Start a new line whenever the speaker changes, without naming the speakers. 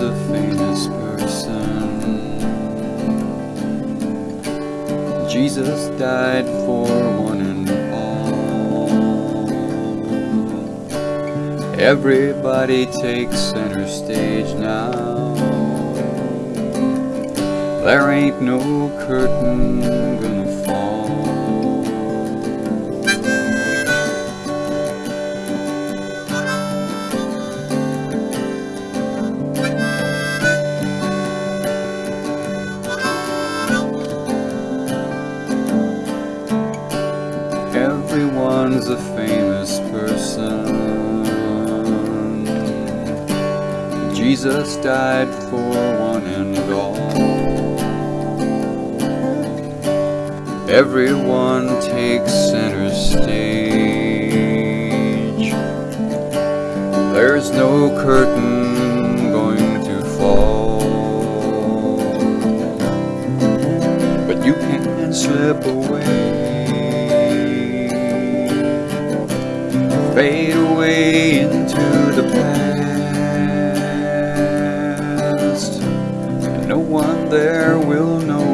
a famous person. Jesus died for one and all. Everybody takes center stage now. There ain't no curtain gonna Everyone's a famous person. Jesus died for one and all. Everyone takes center stage. There's no curtain going to fall. But you can slip away. Fade away into the past. No one there will know.